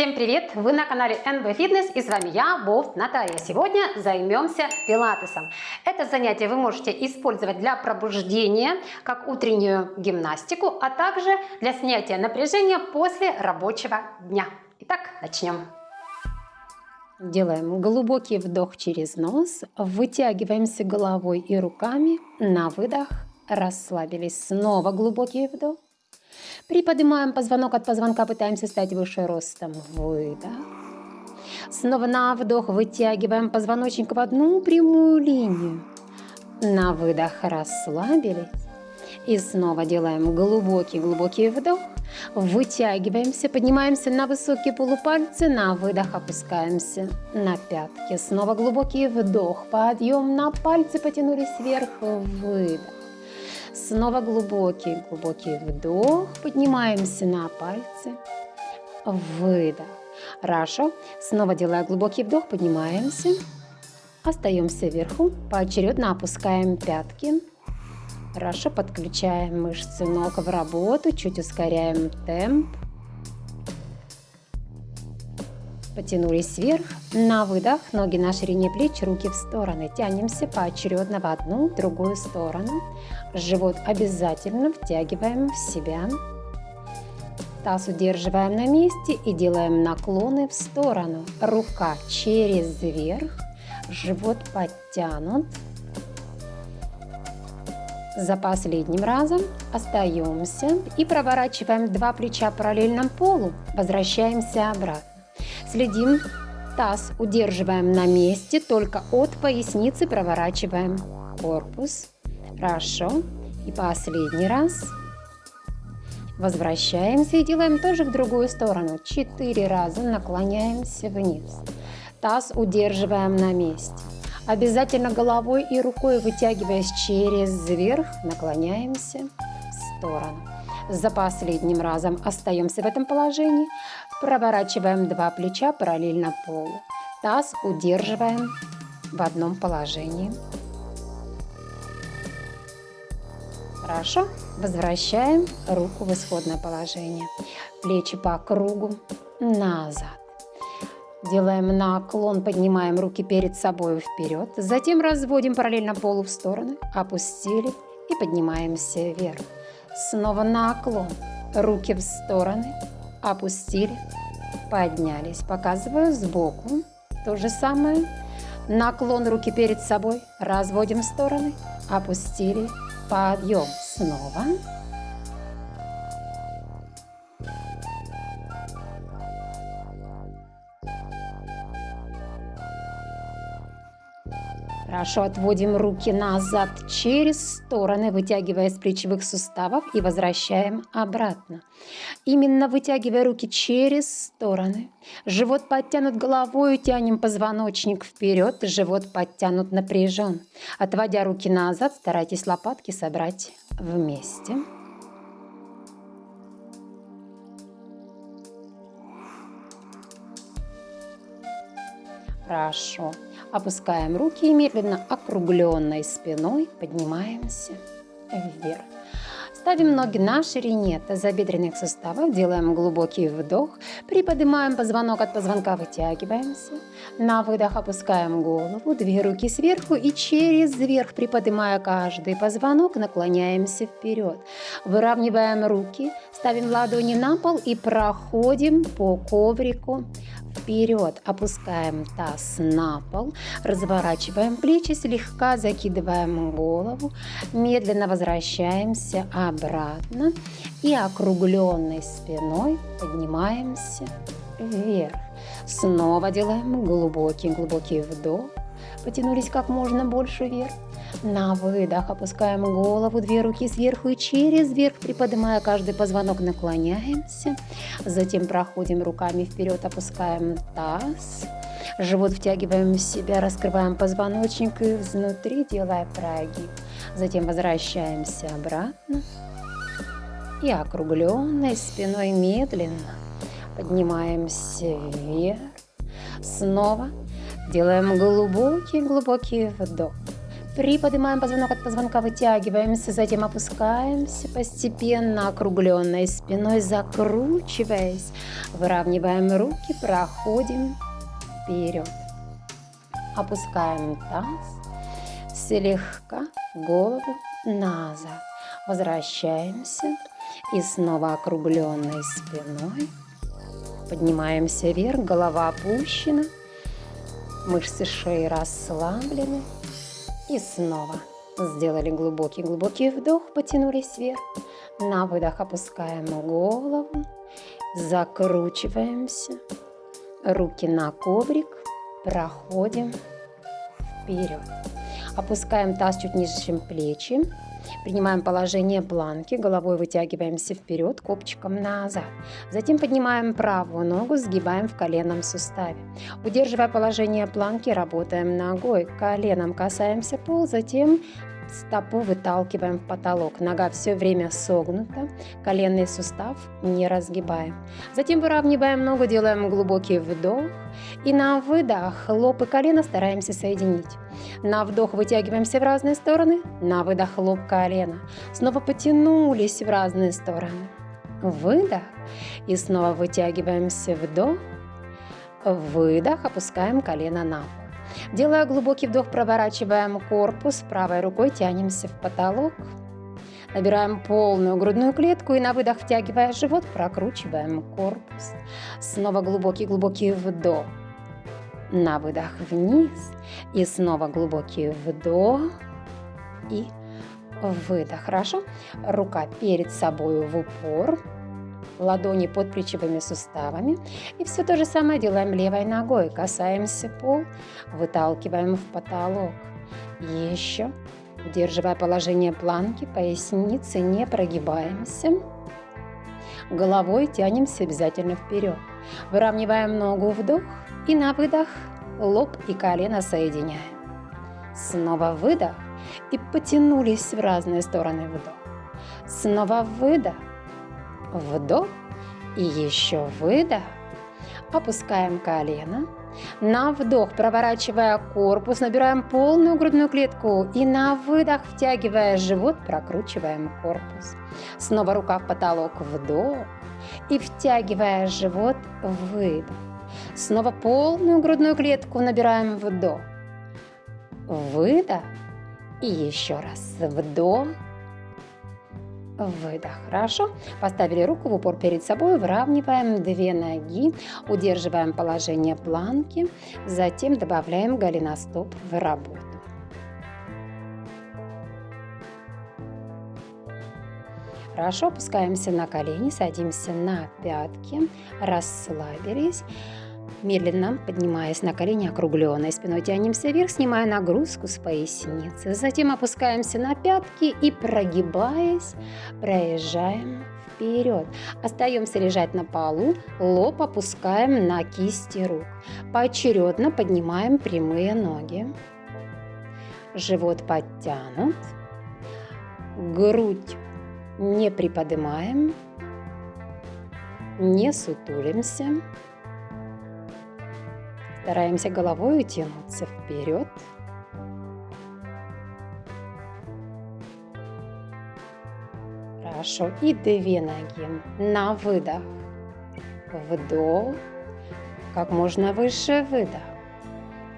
Всем привет! Вы на канале NB Fitness и с вами я, Болт Наталья. Сегодня займемся пилатесом. Это занятие вы можете использовать для пробуждения, как утреннюю гимнастику, а также для снятия напряжения после рабочего дня. Итак, начнем. Делаем глубокий вдох через нос, вытягиваемся головой и руками, на выдох расслабились. Снова глубокий вдох. Приподнимаем позвонок от позвонка, пытаемся стать выше ростом. Выдох. Снова на вдох вытягиваем позвоночник в одну прямую линию. На выдох расслабились. И снова делаем глубокий-глубокий вдох. Вытягиваемся, поднимаемся на высокие полупальцы, на выдох опускаемся на пятки. Снова глубокий вдох, подъем на пальцы, потянулись вверх, выдох. Снова глубокий, глубокий вдох. Поднимаемся на пальцы. Выдох. Хорошо. Снова делая глубокий вдох, поднимаемся. Остаемся вверху. Поочередно опускаем пятки. Хорошо. Подключаем мышцы ног в работу. Чуть ускоряем темп. Потянулись вверх. На выдох ноги на ширине плеч, руки в стороны. Тянемся поочередно в одну, другую сторону. Живот обязательно втягиваем в себя. Таз удерживаем на месте и делаем наклоны в сторону. Рука через верх, живот подтянут. За последним разом остаемся и проворачиваем два плеча параллельно полу. Возвращаемся обратно. Следим, таз удерживаем на месте, только от поясницы проворачиваем корпус. Хорошо. И последний раз. Возвращаемся и делаем тоже в другую сторону. Четыре раза наклоняемся вниз. Таз удерживаем на месте. Обязательно головой и рукой вытягиваясь через верх, наклоняемся в сторону. За последним разом остаемся в этом положении. Проворачиваем два плеча параллельно полу. Таз удерживаем в одном положении. Хорошо. Возвращаем руку в исходное положение. Плечи по кругу назад. Делаем наклон, поднимаем руки перед собой вперед. Затем разводим параллельно полу в стороны. Опустили и поднимаемся вверх. Снова наклон. Руки в стороны. Опустили. Поднялись. Показываю сбоку. То же самое. Наклон руки перед собой. Разводим стороны. Опустили. Подъем. Снова. Хорошо, отводим руки назад через стороны, вытягивая с плечевых суставов и возвращаем обратно. Именно вытягивая руки через стороны. Живот подтянут головой, тянем позвоночник вперед, живот подтянут напряжен. Отводя руки назад, старайтесь лопатки собрать вместе. Хорошо. Опускаем руки и медленно округленной спиной поднимаемся вверх. Ставим ноги на ширине тазобедренных суставов, делаем глубокий вдох, приподнимаем позвонок от позвонка, вытягиваемся. На выдох опускаем голову, две руки сверху и через верх, приподнимая каждый позвонок, наклоняемся вперед. Выравниваем руки, ставим ладони на пол и проходим по коврику вперед, опускаем таз на пол, разворачиваем плечи, слегка закидываем голову, медленно возвращаемся обратно и округленной спиной поднимаемся вверх. Снова делаем глубокий-глубокий вдох, потянулись как можно больше вверх. На выдох опускаем голову, две руки сверху и через верх, приподнимая каждый позвонок, наклоняемся. Затем проходим руками вперед, опускаем таз. Живот втягиваем в себя, раскрываем позвоночник и внутри делая прогиб. Затем возвращаемся обратно. И округленной спиной медленно поднимаемся вверх. Снова делаем глубокий-глубокий вдох. Приподнимаем позвонок от позвонка, вытягиваемся, затем опускаемся, постепенно округленной спиной закручиваясь. Выравниваем руки, проходим вперед. Опускаем таз, слегка голову назад. Возвращаемся и снова округленной спиной. Поднимаемся вверх, голова опущена, мышцы шеи расслаблены. И снова сделали глубокий-глубокий вдох, потянулись вверх. На выдох опускаем голову, закручиваемся. Руки на коврик, проходим вперед. Опускаем таз чуть ниже, чем плечи. Принимаем положение планки, головой вытягиваемся вперед, копчиком назад. Затем поднимаем правую ногу, сгибаем в коленном суставе. Удерживая положение планки, работаем ногой, коленом касаемся пол, затем Стопу выталкиваем в потолок. Нога все время согнута. Коленный сустав не разгибаем. Затем выравниваем ногу, делаем глубокий вдох. И на выдох лоб и колено стараемся соединить. На вдох вытягиваемся в разные стороны. На выдох лоб, колено. Снова потянулись в разные стороны. Выдох. И снова вытягиваемся вдох. Выдох. Опускаем колено на пол. Делая глубокий вдох, проворачиваем корпус, правой рукой тянемся в потолок. Набираем полную грудную клетку и на выдох, втягивая живот, прокручиваем корпус. Снова глубокий-глубокий вдох. На выдох вниз. И снова глубокий вдох. И выдох. Хорошо? Рука перед собой в упор ладони под плечевыми суставами. И все то же самое делаем левой ногой. Касаемся пол, выталкиваем в потолок. Еще. Удерживая положение планки, поясницы не прогибаемся. Головой тянемся обязательно вперед. Выравниваем ногу вдох и на выдох лоб и колено соединяем. Снова выдох и потянулись в разные стороны вдох. Снова выдох Вдох и еще выдох. Опускаем колено. На вдох, проворачивая корпус, набираем полную грудную клетку. И на выдох, втягивая живот, прокручиваем корпус. Снова рука в потолок, вдох. И втягивая живот, выдох. Снова полную грудную клетку набираем вдох. Выдох. И еще раз вдох выдох. Хорошо. Поставили руку в упор перед собой, выравниваем две ноги, удерживаем положение планки, затем добавляем голеностоп в работу. Хорошо, опускаемся на колени, садимся на пятки, расслабились. Медленно поднимаясь на колени округленной спиной, тянемся вверх, снимая нагрузку с поясницы. Затем опускаемся на пятки и, прогибаясь, проезжаем вперед. Остаемся лежать на полу, лоб опускаем на кисти рук. Поочередно поднимаем прямые ноги. Живот подтянут. Грудь не приподнимаем. Не сутулимся. Стараемся головой утянуться вперед. Хорошо. И две ноги. На выдох. Вдох. Как можно выше выдох.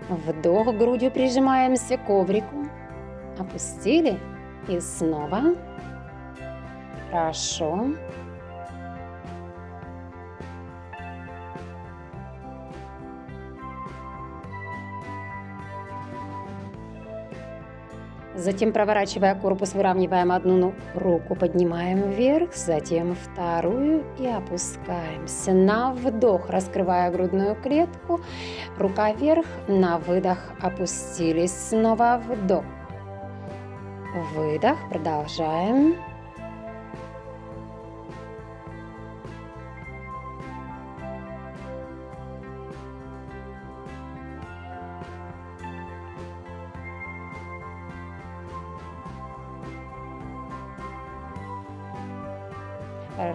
Вдох, грудью прижимаемся к коврику. Опустили. И снова. Хорошо. Затем, проворачивая корпус, выравниваем одну руку, поднимаем вверх, затем вторую и опускаемся. На вдох, раскрывая грудную клетку, рука вверх, на выдох опустились. Снова вдох. Выдох, продолжаем.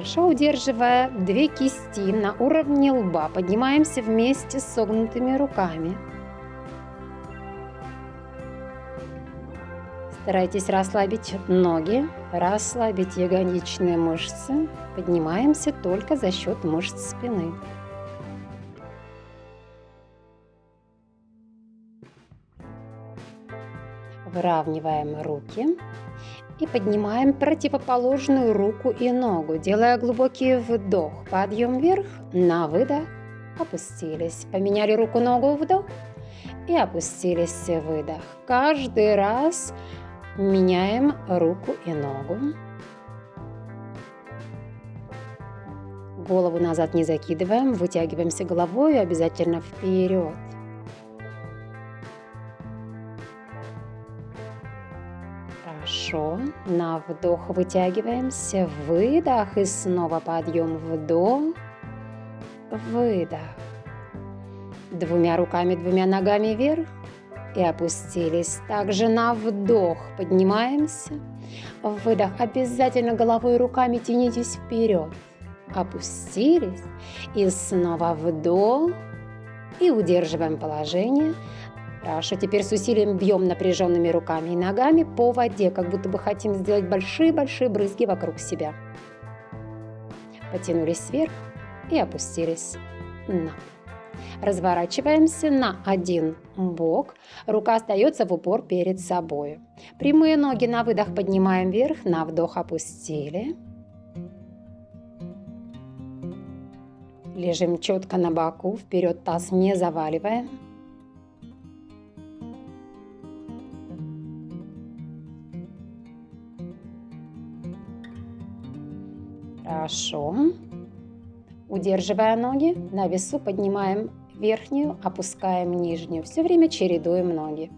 Хорошо, удерживая две кисти на уровне лба, поднимаемся вместе с согнутыми руками. Старайтесь расслабить ноги, расслабить ягодичные мышцы. Поднимаемся только за счет мышц спины. Выравниваем руки и поднимаем противоположную руку и ногу, делая глубокий вдох, подъем вверх, на выдох, опустились. Поменяли руку-ногу, вдох и опустились, выдох. Каждый раз меняем руку и ногу. Голову назад не закидываем, вытягиваемся головой обязательно вперед. Хорошо. На вдох вытягиваемся. Выдох. И снова подъем. Вдох. Выдох. Двумя руками, двумя ногами вверх. И опустились. Также на вдох поднимаемся. Выдох. Обязательно головой и руками тянитесь вперед. Опустились. И снова вдох. И удерживаем положение. Хорошо, теперь с усилием бьем напряженными руками и ногами по воде, как будто бы хотим сделать большие-большие брызги вокруг себя. Потянулись вверх и опустились на Разворачиваемся на один бок. Рука остается в упор перед собой. Прямые ноги на выдох поднимаем вверх, на вдох опустили. Лежим четко на боку, вперед таз не заваливаем. Хорошо. Удерживая ноги, на весу поднимаем верхнюю, опускаем нижнюю. Все время чередуем ноги.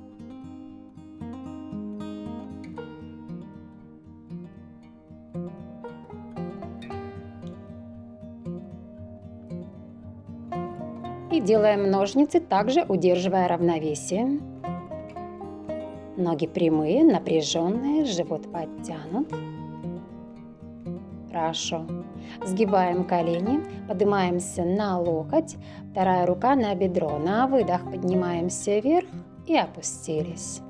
И делаем ножницы, также удерживая равновесие. Ноги прямые, напряженные, живот подтянут. Хорошо. Сгибаем колени, поднимаемся на локоть, вторая рука на бедро. На выдох поднимаемся вверх и опустились.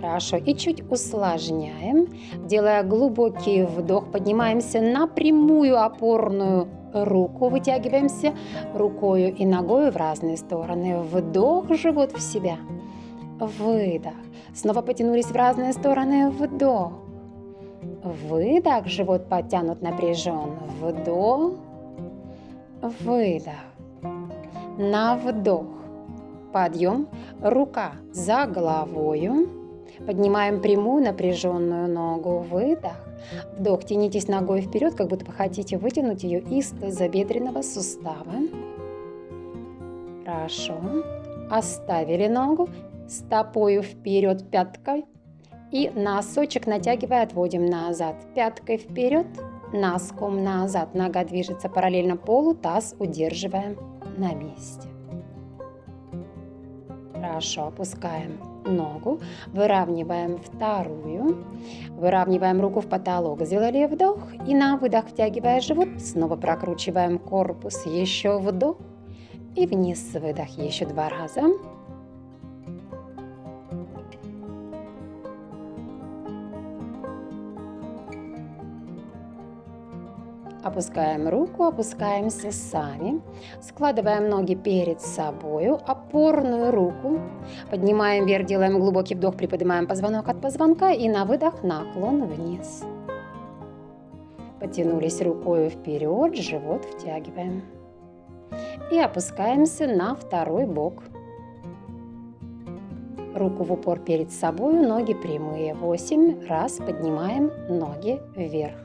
Хорошо. И чуть усложняем, делая глубокий вдох, поднимаемся на прямую опорную руку, вытягиваемся рукою и ногой в разные стороны. Вдох, живот в себя. Выдох. Снова потянулись в разные стороны. Вдох. Выдох, живот подтянут напряжен. Вдох. Выдох. На вдох. Подъем. Рука за головою. Поднимаем прямую напряженную ногу. Выдох. Вдох. Тянитесь ногой вперед, как будто вы хотите вытянуть ее из тазобедренного сустава. Хорошо. Оставили ногу. Стопою вперед пяткой. И носочек натягивая отводим назад. Пяткой вперед, носком назад. Нога движется параллельно полу, таз удерживаем на месте. Хорошо, опускаем ногу, выравниваем вторую, выравниваем руку в потолок, сделали вдох и на выдох втягивая живот, снова прокручиваем корпус, еще вдох и вниз выдох еще два раза. Опускаем руку, опускаемся сами. Складываем ноги перед собой, опорную руку. Поднимаем вверх, делаем глубокий вдох, приподнимаем позвонок от позвонка и на выдох наклон вниз. Потянулись рукой вперед, живот втягиваем. И опускаемся на второй бок. Руку в упор перед собой, ноги прямые. Восемь раз поднимаем ноги вверх.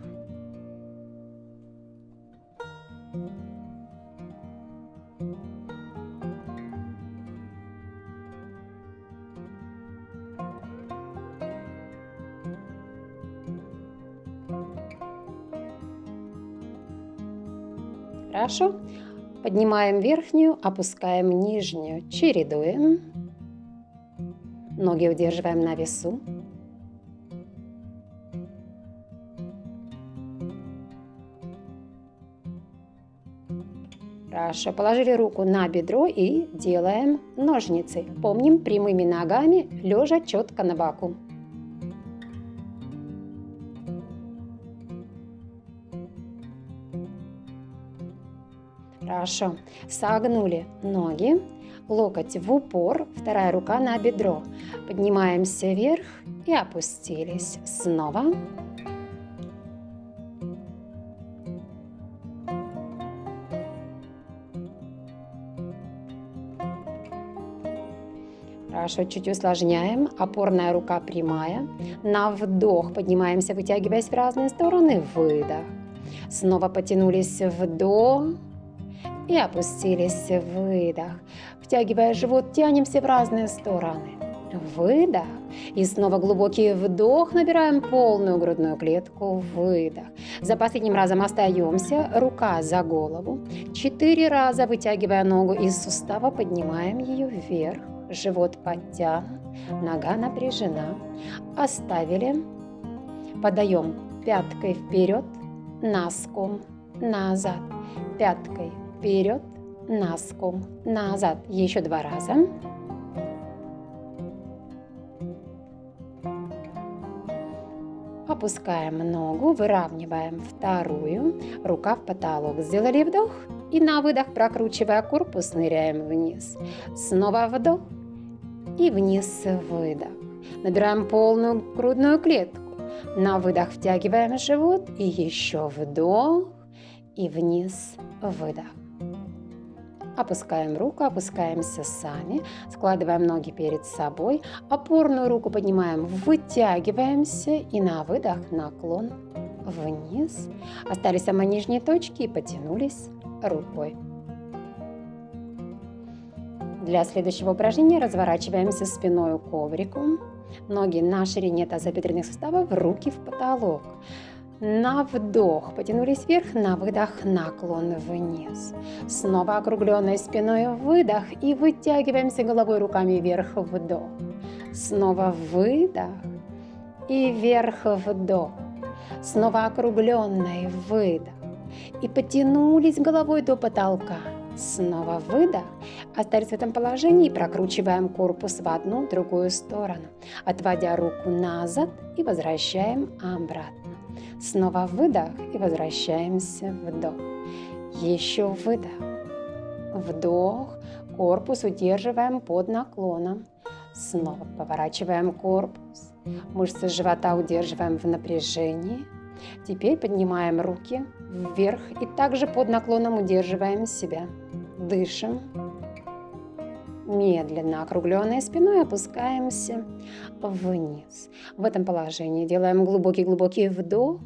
Хорошо. Поднимаем верхнюю, опускаем нижнюю, чередуем. Ноги удерживаем на весу. Хорошо, положили руку на бедро и делаем ножницы. Помним, прямыми ногами, лежа четко на боку. Хорошо. Согнули ноги, локоть в упор, вторая рука на бедро. Поднимаемся вверх и опустились. Снова. Хорошо, чуть усложняем. Опорная рука прямая. На вдох поднимаемся, вытягиваясь в разные стороны. Выдох. Снова потянулись вдох и опустились. Выдох. Втягивая живот, тянемся в разные стороны. Выдох. И снова глубокий вдох. Набираем полную грудную клетку. Выдох. За последним разом остаемся. Рука за голову. Четыре раза вытягивая ногу из сустава, поднимаем ее вверх живот подтянут, нога напряжена. Оставили. Подаем пяткой вперед, носком назад. Пяткой вперед, носком назад. Еще два раза. Опускаем ногу, выравниваем вторую, рука в потолок. Сделали вдох и на выдох, прокручивая корпус, ныряем вниз. Снова вдох и вниз выдох. Набираем полную грудную клетку. На выдох втягиваем живот и еще вдох и вниз выдох. Опускаем руку, опускаемся сами, складываем ноги перед собой, опорную руку поднимаем, вытягиваемся и на выдох наклон вниз. Остались самые нижние точки и потянулись рукой. Для следующего упражнения разворачиваемся спиной к коврику. Ноги на ширине тазобедренных суставов, руки в потолок. На вдох потянулись вверх, на выдох наклон вниз. Снова округленной спиной выдох и вытягиваемся головой руками вверх вдох. Снова выдох и вверх вдох. Снова округленный выдох. И потянулись головой до потолка. Снова выдох. Остались в этом положении и прокручиваем корпус в одну, другую сторону, отводя руку назад и возвращаем обратно. Снова выдох и возвращаемся вдох. Еще выдох. Вдох. Корпус удерживаем под наклоном. Снова поворачиваем корпус. Мышцы живота удерживаем в напряжении. Теперь поднимаем руки вверх и также под наклоном удерживаем себя. Дышим. Медленно округленной спиной опускаемся вниз. В этом положении делаем глубокий-глубокий вдох.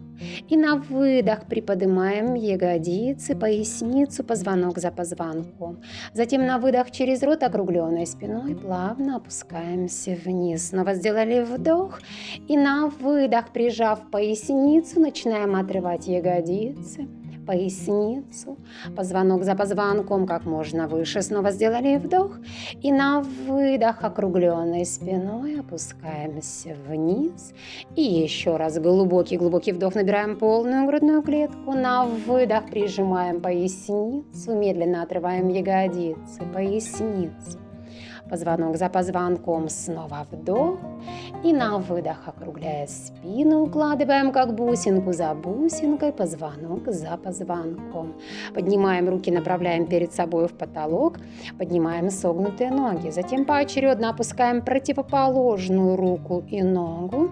И на выдох приподнимаем ягодицы, поясницу, позвонок за позвонком. Затем на выдох через рот округленной спиной плавно опускаемся вниз. Снова сделали вдох. И на выдох, прижав поясницу, начинаем отрывать ягодицы поясницу, позвонок за позвонком как можно выше. Снова сделали вдох и на выдох округленной спиной опускаемся вниз. И еще раз глубокий-глубокий вдох, набираем полную грудную клетку. На выдох прижимаем поясницу, медленно отрываем ягодицы, поясницу позвонок за позвонком, снова вдох и на выдох, округляя спину, укладываем как бусинку за бусинкой, позвонок за позвонком. Поднимаем руки, направляем перед собой в потолок, поднимаем согнутые ноги. Затем поочередно опускаем противоположную руку и ногу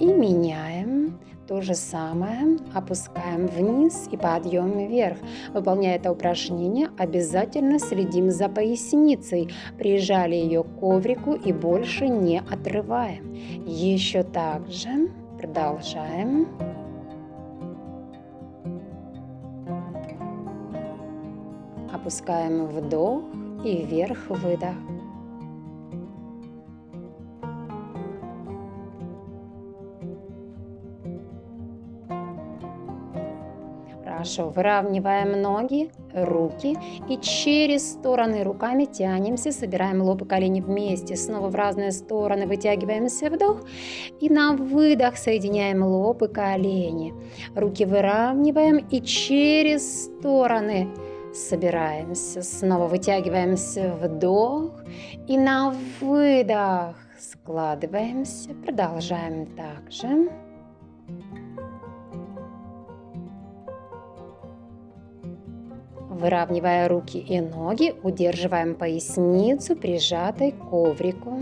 и меняем то же самое опускаем вниз и подъем вверх. Выполняя это упражнение, обязательно следим за поясницей. Прижали ее к коврику и больше не отрываем. Еще так же продолжаем. Опускаем вдох и вверх выдох. Хорошо, выравниваем ноги, руки и через стороны руками тянемся, собираем лоб и колени вместе, снова в разные стороны вытягиваемся вдох и на выдох соединяем лоб и колени. Руки выравниваем и через стороны Собираемся, снова вытягиваемся, вдох. И на выдох складываемся, продолжаем также. Выравнивая руки и ноги, удерживаем поясницу прижатой к коврику.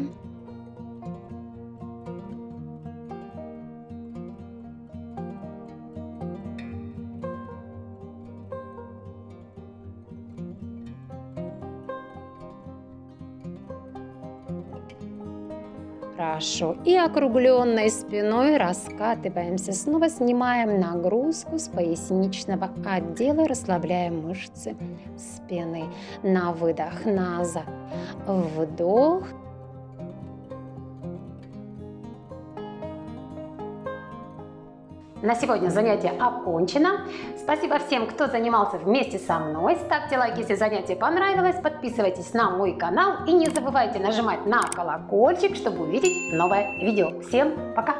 Хорошо. И округленной спиной раскатываемся. Снова снимаем нагрузку с поясничного отдела, расслабляем мышцы спины. На выдох назад. Вдох. На сегодня занятие окончено. Спасибо всем, кто занимался вместе со мной. Ставьте лайк, если занятие понравилось. Подписывайтесь на мой канал. И не забывайте нажимать на колокольчик, чтобы увидеть новое видео. Всем пока!